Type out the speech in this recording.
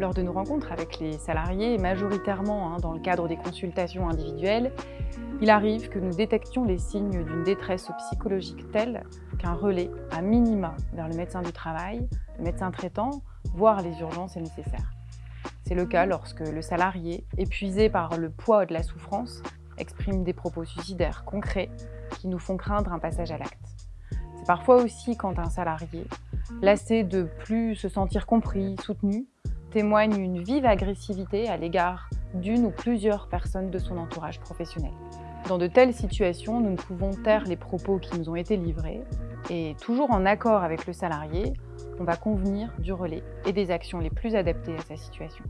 Lors de nos rencontres avec les salariés, majoritairement hein, dans le cadre des consultations individuelles, il arrive que nous détections les signes d'une détresse psychologique telle qu'un relais, à minima, vers le médecin du travail, le médecin traitant, voire les urgences est nécessaire. C'est le cas lorsque le salarié, épuisé par le poids de la souffrance, exprime des propos suicidaires concrets qui nous font craindre un passage à l'acte. C'est parfois aussi quand un salarié, lassé de plus se sentir compris, soutenu, témoigne une vive agressivité à l'égard d'une ou plusieurs personnes de son entourage professionnel. Dans de telles situations, nous ne pouvons taire les propos qui nous ont été livrés et, toujours en accord avec le salarié, on va convenir du relais et des actions les plus adaptées à sa situation.